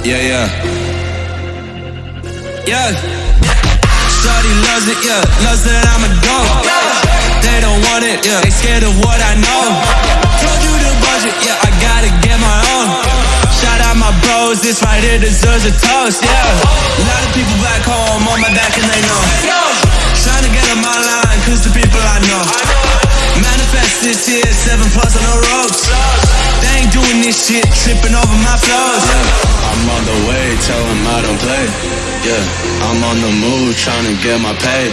Yeah, yeah. Yeah. Shorty loves it, yeah. Loves that I'm a dog. They don't want it, yeah. They scared of what I know. Told you the budget, yeah. I gotta get my own. Shout out my bros, this right here deserves a toast, yeah. A lot of people back home on my back and they know. Trying to get on my line, cause the people I know. Manifest this year, seven plus on the ropes. They ain't doing this shit, tripping over my flows. Yeah. I'm on the way, tell them I don't play. Yeah, I'm on the move, trying to get my pay.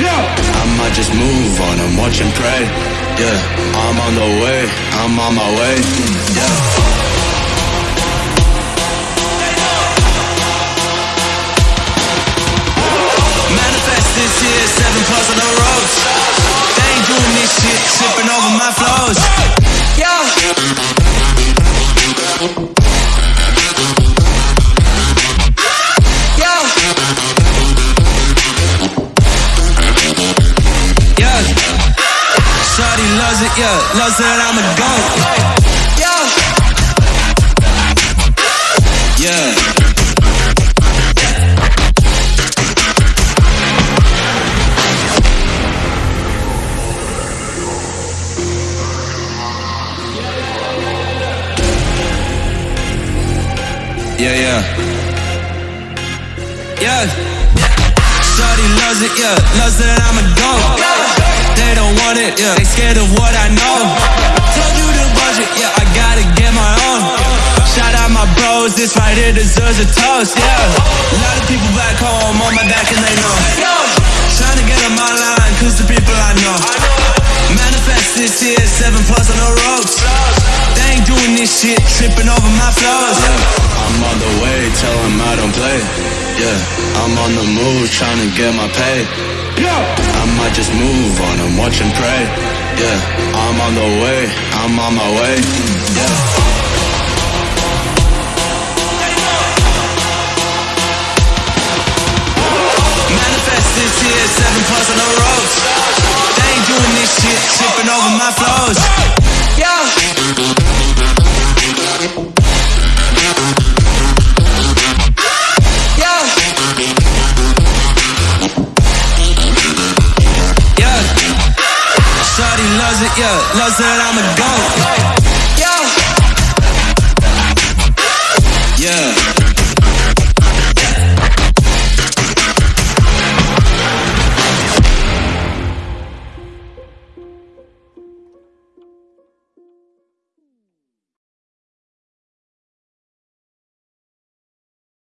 Yeah, I might just move on and watch and pray. Yeah, I'm on the way, I'm on my way. Yeah. Manifest this year, seven plus on the ropes. It, yeah. Loves that I'm a goat. Yeah. Yeah. Yeah, yeah. Yeah. Shorty loves it, yeah. Loves that I'm a dog. They it, yeah. They scared of what I know. Told you the budget, yeah. I gotta get my own. Shout out my bros, this right here deserves a toast, yeah. A lot of people back home on my back and they know. Trying to get on my line, cause the people I know. Manifest this year, seven plus on the ropes. They ain't doing this shit, tripping over my flows. Yeah. I'm on the way, tell them I don't play. Yeah, I'm on the move, trying to get my pay. Yeah, I might just move on and watch and pray. Yeah, I'm on the way, I'm on my way. Yeah. Manifest this year, seven plus on the ropes. They ain't doing this shit, tripping over my flows. Yeah, love said I'm a goat.